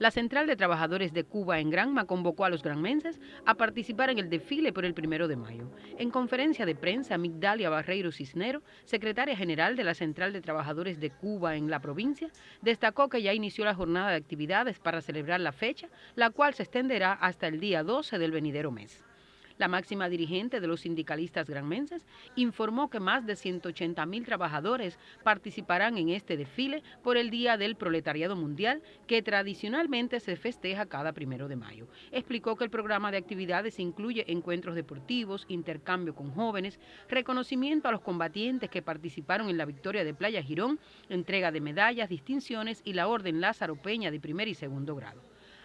La Central de Trabajadores de Cuba en Granma convocó a los granmenses a participar en el desfile por el primero de mayo. En conferencia de prensa, Migdalia Barreiro Cisnero, secretaria general de la Central de Trabajadores de Cuba en la provincia, destacó que ya inició la jornada de actividades para celebrar la fecha, la cual se extenderá hasta el día 12 del venidero mes. La máxima dirigente de los sindicalistas granmenses informó que más de 180 mil trabajadores participarán en este desfile por el Día del Proletariado Mundial, que tradicionalmente se festeja cada primero de mayo. Explicó que el programa de actividades incluye encuentros deportivos, intercambio con jóvenes, reconocimiento a los combatientes que participaron en la victoria de Playa Girón, entrega de medallas, distinciones y la Orden Lázaro Peña de primer y segundo grado.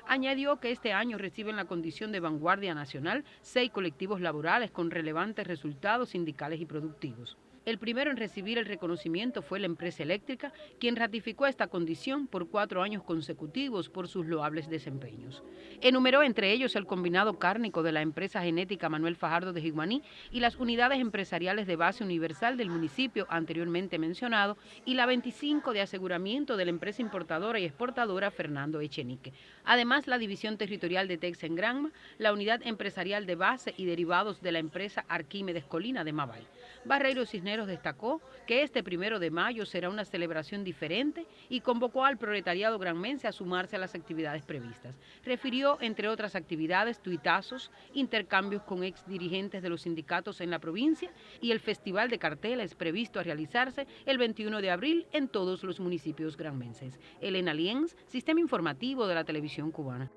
Añadió que este año reciben la condición de vanguardia nacional seis colectivos laborales con relevantes resultados sindicales y productivos. El primero en recibir el reconocimiento fue la empresa eléctrica, quien ratificó esta condición por cuatro años consecutivos por sus loables desempeños. Enumeró entre ellos el combinado cárnico de la empresa genética Manuel Fajardo de Jiguaní y las unidades empresariales de base universal del municipio anteriormente mencionado y la 25 de aseguramiento de la empresa importadora y exportadora Fernando Echenique. Además, la división territorial de Tex en Granma, la unidad empresarial de base y derivados de la empresa Arquímedes Colina de Mabay. Barreiro Cisneros destacó que este primero de mayo será una celebración diferente y convocó al proletariado granmense a sumarse a las actividades previstas. Refirió, entre otras actividades, tuitazos, intercambios con ex dirigentes de los sindicatos en la provincia y el Festival de Carteles previsto a realizarse el 21 de abril en todos los municipios granmenses. Elena Lienz, Sistema Informativo de la Televisión Cubana.